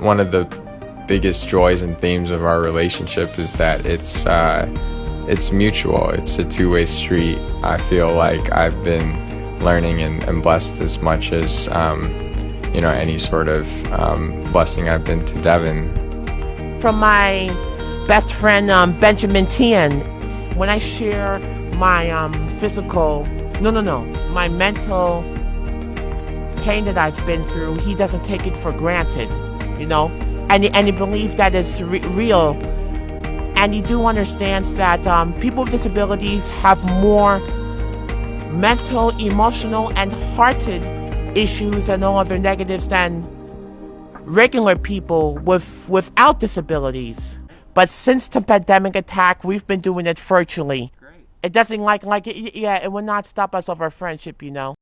One of the biggest joys and themes of our relationship is that it's uh, it's mutual. It's a two-way street. I feel like I've been learning and, and blessed as much as um, you know any sort of um, blessing I've been to Devin. From my best friend um, Benjamin Tian, when I share my um, physical, no, no, no, my mental pain that I've been through, he doesn't take it for granted, you know, and and he believes that it's re- real, and he do understands that um, people with disabilities have more mental, emotional, and hearted issues and all other negatives than regular people with without disabilities. But since the pandemic attack, we've been doing it virtually. It doesn't like like it, yeah, it will not stop us of our friendship, you know.